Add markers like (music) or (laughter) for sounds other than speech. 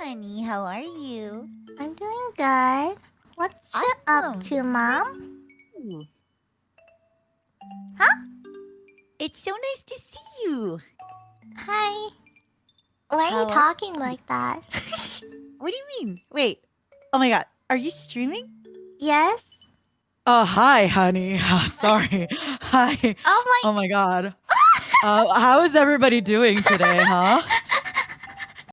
honey. How are you? I'm doing good. What you up to, Mom? Huh? It's so nice to see you. Hi. Why are How you are talking like that? (laughs) (laughs) What do you mean? Wait. Oh my god. Are you streaming? yes? Oh, hi, honey. (laughs) Oh, sorry. hi. Oh my... Oh my god. Uh, how is everybody doing today, huh?